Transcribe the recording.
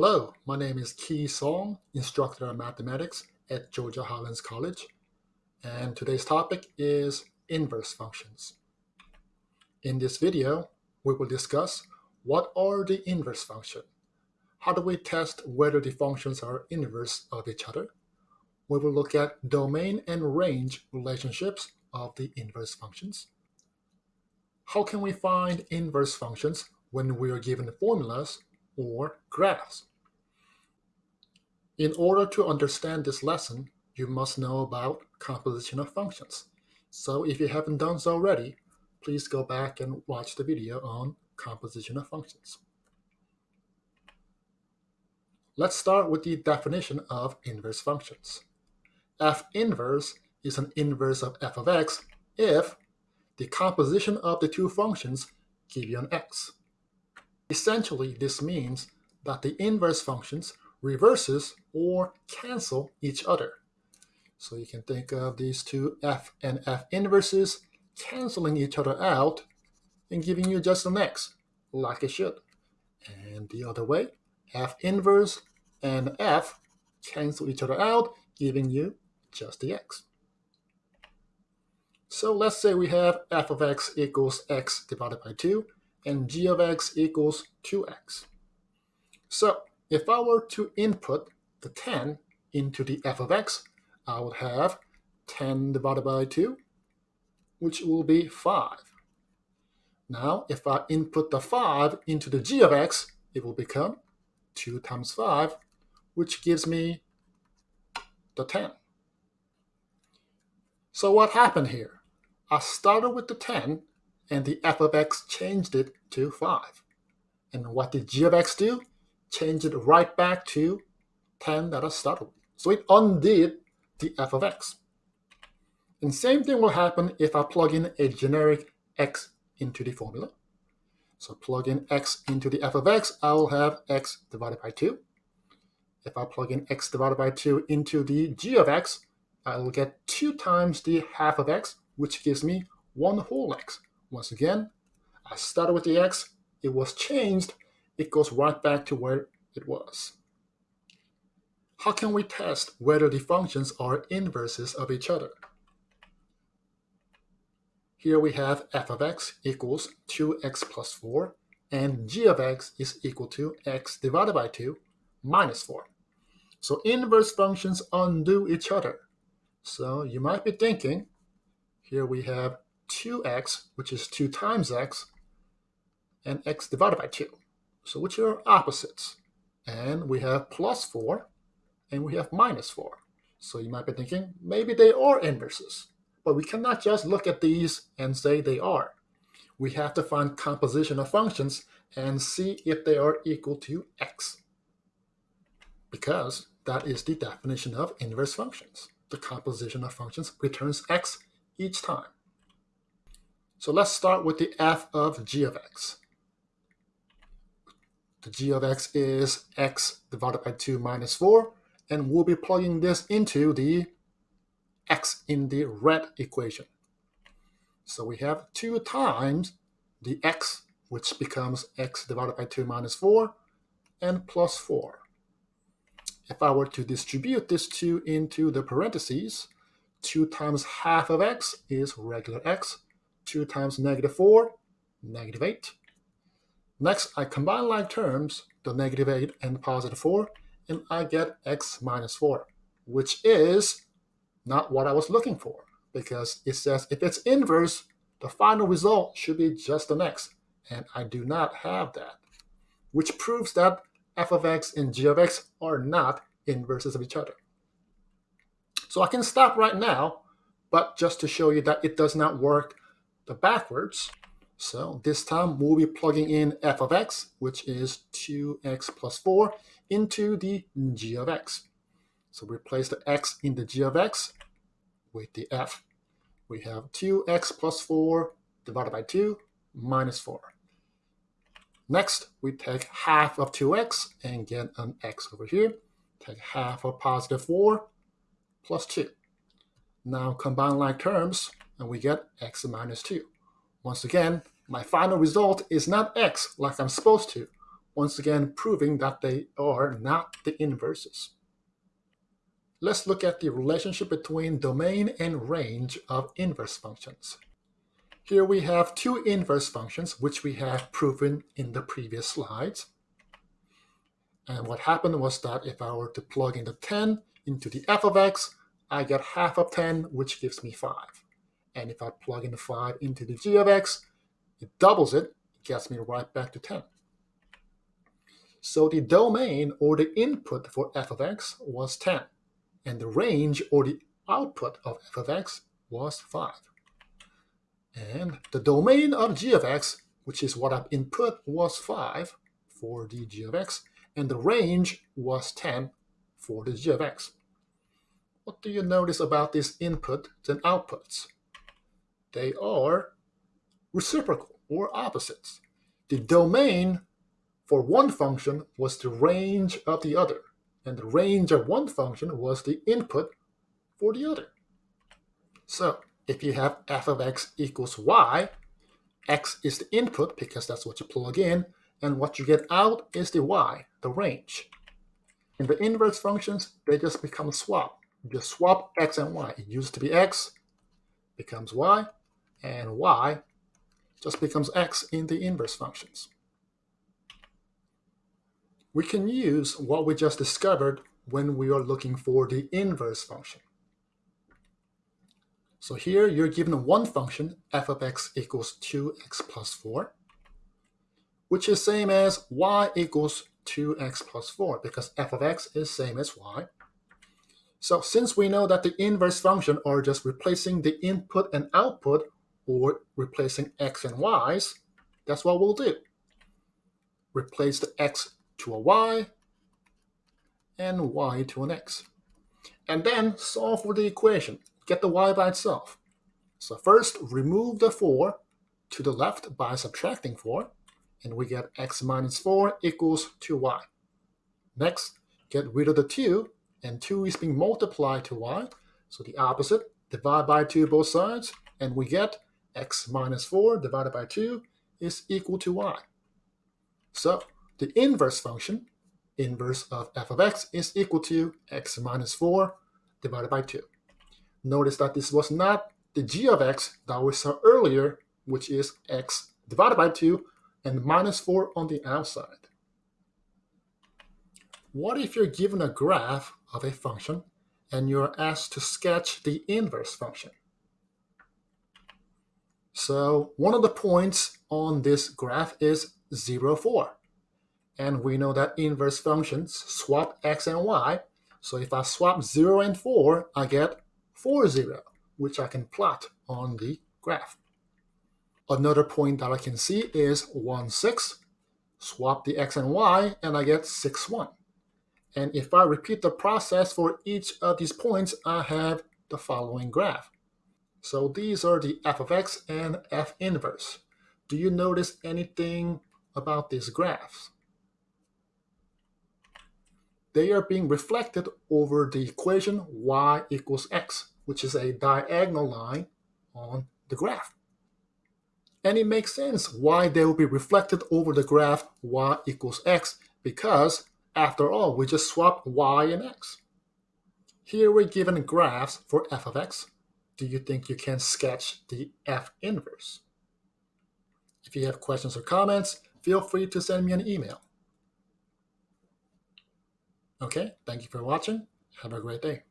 Hello, my name is Kee Song, instructor of mathematics at Georgia Highlands College, and today's topic is inverse functions. In this video, we will discuss what are the inverse function, how do we test whether the functions are inverse of each other, we will look at domain and range relationships of the inverse functions, how can we find inverse functions when we are given formulas or graphs. In order to understand this lesson, you must know about composition of functions. So if you haven't done so already, please go back and watch the video on composition of functions. Let's start with the definition of inverse functions. f inverse is an inverse of f of x if the composition of the two functions give you an x. Essentially, this means that the inverse functions reverses or cancel each other. So you can think of these two f and f inverses canceling each other out and giving you just an x, like it should. And the other way, f inverse and f cancel each other out, giving you just the x. So let's say we have f of x equals x divided by 2, and g of x equals 2x. So if I were to input the 10 into the f of x, I would have 10 divided by 2, which will be 5. Now, if I input the 5 into the g of x, it will become 2 times 5, which gives me the 10. So what happened here? I started with the 10 and the f of x changed it to 5. And what did g of x do? Change it right back to 10 that started with. So it undid the f of x. And same thing will happen if I plug in a generic x into the formula. So plug in x into the f of x, I will have x divided by 2. If I plug in x divided by 2 into the g of x, I will get 2 times the half of x, which gives me 1 whole x. Once again, I started with the x, it was changed, it goes right back to where it was. How can we test whether the functions are inverses of each other? Here we have f of x equals 2x plus 4, and g of x is equal to x divided by 2 minus 4. So inverse functions undo each other. So you might be thinking, here we have 2x, which is 2 times x, and x divided by 2. So which are opposites? And we have plus 4, and we have minus 4. So you might be thinking, maybe they are inverses. But we cannot just look at these and say they are. We have to find composition of functions and see if they are equal to x. Because that is the definition of inverse functions. The composition of functions returns x each time. So let's start with the f of g of x. The g of x is x divided by 2 minus 4, and we'll be plugging this into the x in the red equation. So we have 2 times the x, which becomes x divided by 2 minus 4, and plus 4. If I were to distribute this 2 into the parentheses, 2 times half of x is regular x, 2 times negative 4, negative 8. Next, I combine like terms, the negative 8 and positive 4, and I get x minus 4, which is not what I was looking for, because it says if it's inverse, the final result should be just an x, and I do not have that, which proves that f of x and g of x are not inverses of each other. So I can stop right now, but just to show you that it does not work the backwards. So this time we'll be plugging in f of x, which is 2x plus 4, into the g of x. So replace the x in the g of x with the f. We have 2x plus 4 divided by 2 minus 4. Next, we take half of 2x and get an x over here. Take half of positive 4 plus 2. Now combine like terms, and we get x minus 2. Once again, my final result is not x like I'm supposed to. Once again proving that they are not the inverses. Let's look at the relationship between domain and range of inverse functions. Here we have two inverse functions, which we have proven in the previous slides. And what happened was that if I were to plug in the 10 into the f of x, I get half of 10, which gives me 5. And if I plug in the 5 into the g of x, it doubles it, gets me right back to 10. So the domain or the input for f of x was 10, and the range or the output of f of x was 5. And the domain of g of x, which is what I've input, was 5 for the g of x, and the range was 10 for the g of x. What do you notice about these inputs and outputs? They are reciprocal or opposites. The domain for one function was the range of the other, and the range of one function was the input for the other. So if you have f of x equals y, x is the input because that's what you plug in, and what you get out is the y, the range. In the inverse functions, they just become swap. You just swap x and y. It used to be x, becomes y, and y just becomes x in the inverse functions. We can use what we just discovered when we are looking for the inverse function. So here you're given one function, f of x equals 2x plus 4 which is same as y equals 2x plus 4 because f of x is same as y. So since we know that the inverse function are just replacing the input and output or replacing x and y's, that's what we'll do. Replace the x to a y and y to an x. And then solve for the equation. Get the y by itself. So first, remove the 4 to the left by subtracting 4 and we get x minus 4 equals 2y. Next, get rid of the 2, and 2 is being multiplied to y, so the opposite, divide by 2 both sides, and we get x minus 4 divided by 2 is equal to y. So the inverse function, inverse of f of x, is equal to x minus 4 divided by 2. Notice that this was not the g of x that we saw earlier, which is x divided by 2, and minus 4 on the outside. What if you're given a graph of a function and you're asked to sketch the inverse function? So one of the points on this graph is 0, 4. And we know that inverse functions swap x and y. So if I swap 0 and 4, I get 4, 0, which I can plot on the graph. Another point that I can see is 1, 6. Swap the x and y, and I get 6, 1. And if I repeat the process for each of these points, I have the following graph. So these are the f of x and f inverse. Do you notice anything about these graphs? They are being reflected over the equation y equals x, which is a diagonal line on the graph. And it makes sense why they will be reflected over the graph y equals x, because after all, we just swap y and x. Here we're given graphs for f of x. Do you think you can sketch the f inverse? If you have questions or comments, feel free to send me an email. Okay, thank you for watching. Have a great day.